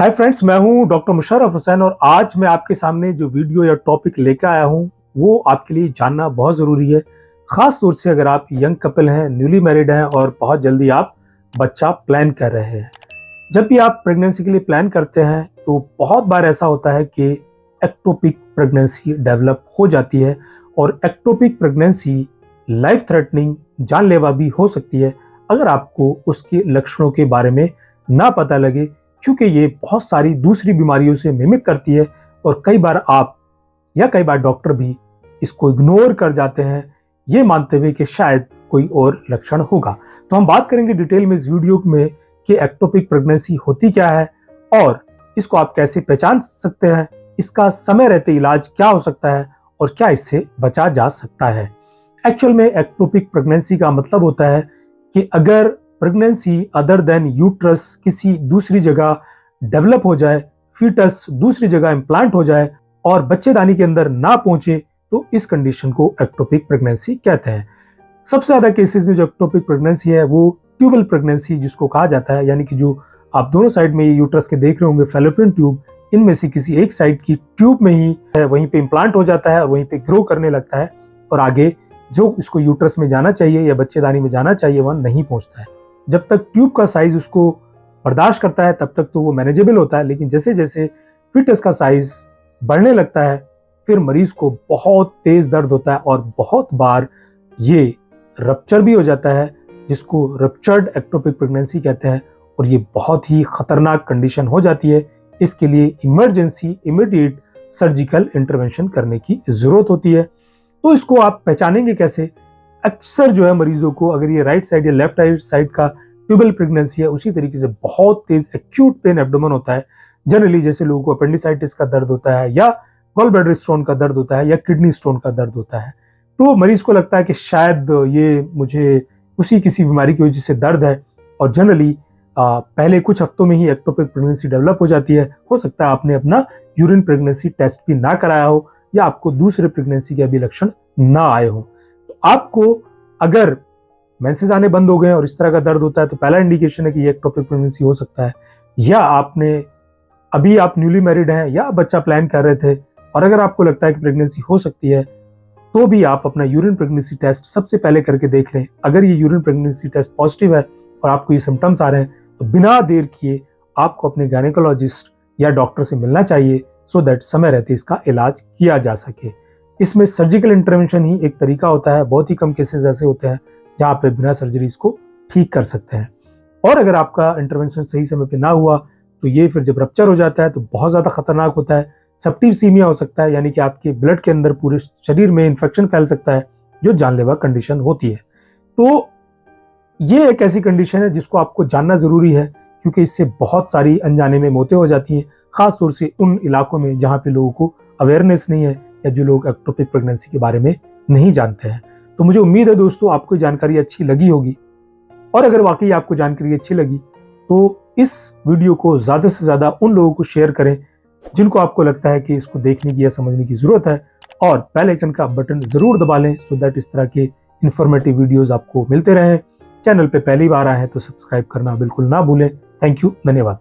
Hi friends मैं हूँ doctor Musharraf Hussain और आज मैं आपके सामने जो वीडियो या टॉपिक लेकर आया हूँ, वो आपके लिए जानना बहुत ज़रूरी है। ख़ास तौर से अगर आप यंग कपल हैं न्यूली मैरिड हैं और बहुत जल्दी आप बच्चा प्लान कर रहे हैं। जब भी आप प्रेगनेंसी के लिए प्लान करते हैं तो बहुत बार ऐसा होता है कि एक्टोपिक प्रेगनेंसी डेवलप हो जाती है और एक्टोपिक प्रेगनेंसी लाइफ थ्रेटनिंग जानलेवा भी हो सकती है। अगर आपको उसके लक्षणों के बारे में ना पता लगे क्योंकि ये बहुत सारी दूसरी बीमारियों से मिमिक करती है और कई बार आप या कई बार डॉक्टर भी इसको इग्नोर कर जाते हैं, ये मानते हुए कि शायद कोई और लक्षण होगा। तो हम बात करेंगे डिटेल में इस वीडियो में कि एक्टोपिक प्रेगनेंसी होती क्या है और इसको आप कैसे पहचान सकते हैं, इसका समय रहते इलाज क्या हो सकता है और क्या इससे बचा जा सकता है। एक्चुअल में एक्टोपिक प्रेगनेंसी का मतलब होता है कि अगर प्रेगनेंसी अदर देन यूट्रस किसी दूसरी जगह डेवलप हो जाए फीटस दूसरी जगह इम्प्लांट हो जाए और बच्चेदानी के अंदर ना पहुँचे तो इस कंडीशन को एक्टोपिक प्रेगनेंसी कहते हैं। सबसे ज़्यादा केसेस में जो एक्टोपिक प्रेगनेंसी है, वो ट्यूबल प्रेगनेंसी जिसको कहा जाता है, यानी कि जो आप दोनों साइड में यूट्रस के देख रहे होंगे फेलोपियन ट्यूब इनमें से किसी एक साइड की ट्यूब में ही है, वहीं पे इम्प्लांट हो जाता है और वहीं पे ग्रो करने लगता है और आगे जो इसको यूट्रस में जाना चाहिए या बच्चेदानी में जाना चाहिए, वह नहीं पहुँचता है। जब तक ट्यूब का साइज़ उसको बर्दाश्त करता है, तब तक तो वो मैनेजेबल होता है। लेकिन जैसे जैसे फिटस का साइज़ बढ़ने लगता है, फिर मरीज़ को बहुत तेज दर्द होता है और बहुत बार ये रप्चर भी हो जाता है, जिसको रप्चर्ड एक्टोपिक प्रेगनेंसी कहते हैं और ये बहुत ही खतरनाक कंडीशन हो जाती है। इसके लिए इमरजेंसी इमीडिएट सर्जिकल इंटरवेंशन करने की ज़रूरत होती है। तो इसको आप पहचानेंगे कैसे? अक्सर जो है मरीजों को अगर ये राइट साइड या लेफ़्ट साइड का ट्यूबल प्रेगनेंसी है, उसी तरीके से बहुत तेज एक्यूट पेन एब्डोमन होता है। जनरली जैसे लोगों को अपेंडिसाइटिस का दर्द होता है या गॉल ब्लैडर स्टोन का दर्द होता है या किडनी स्टोन का दर्द होता है। तो मरीज़ को लगता है कि शायद ये मुझे उसी किसी बीमारी की वजह से दर्द है और जनरली पहले कुछ हफ्तों में ही एक्टोपिक प्रेगनेंसी डेवलप हो जाती है। हो सकता है आपने अपना यूरिन प्रेगनेंसी टेस्ट भी ना कराया हो या आपको दूसरे प्रेगनेंसी के अभी लक्षण ना आए हो। आपको अगर मैंसेज आने बंद हो गए और इस तरह का दर्द होता है तो पहला इंडिकेशन है कि ये एक्टोपिक प्रेगनेंसी हो सकता है। या आपने, अभी आप न्यूली मैरिड हैं, या बच्चा प्लान कर रहे थे, और अगर आपको लगता है कि प्रेगनेंसी हो सकती है तो भी आप अपना यूरिन प्रेगनेंसी टेस्ट सबसे पहले करके देख लें। अगर ये यूरिन प्रेगनेंसी टेस्ट पॉजिटिव है और आपको ये सिम्टम्स आ रहे हैं तो बिना देर किए आपको अपने गायनेकोलॉजिस्ट या डॉक्टर से मिलना चाहिए सो so दैट समय रहते इसका इलाज किया जा सके। इसमें सर्जिकल इंटरवेंशन ही एक तरीका होता है, बहुत ही कम केसेस ऐसे होते हैं, जहाँ पे बिना सर्जरी इसको ठीक कर सकते हैं। और अगर आपका इंटरवेंशन सही समय पे ना हुआ तो ये फिर जब रप्चर हो जाता है तो बहुत ज़्यादा खतरनाक होता है। सप्टिव सीमिया हो सकता है, यानी कि आपके ब्लड के अंदर पूरे शरीर में इन्फेक्शन फैल सकता है, जो जानलेवा कंडीशन होती है। तो ये एक ऐसी कंडीशन है जिसको आपको जानना ज़रूरी है, क्योंकि इससे बहुत सारी अनजाने में मौतें हो जाती हैं, खासतौर से उन इलाकों में जहाँ पे लोगों को अवेयरनेस नहीं है। या जो लोग एक्टोपिक प्रेगनेंसी के बारे में नहीं जानते हैं। तो मुझे उम्मीद है दोस्तों, आपको जानकारी अच्छी लगी होगी। और अगर वाकई आपको जानकारी अच्छी लगी तो इस वीडियो को ज़्यादा से ज़्यादा उन लोगों को शेयर करें, जिनको आपको लगता है कि इसको देखने की या समझने की ज़रूरत है। और बेल आइकन का बटन ज़रूर दबा लें सो दैट इस तरह के इन्फॉर्मेटिव वीडियोज़ आपको मिलते रहें। चैनल पर पहली बार आए हैं तो सब्सक्राइब करना बिल्कुल ना भूलें। थैंक यू धन्यवाद।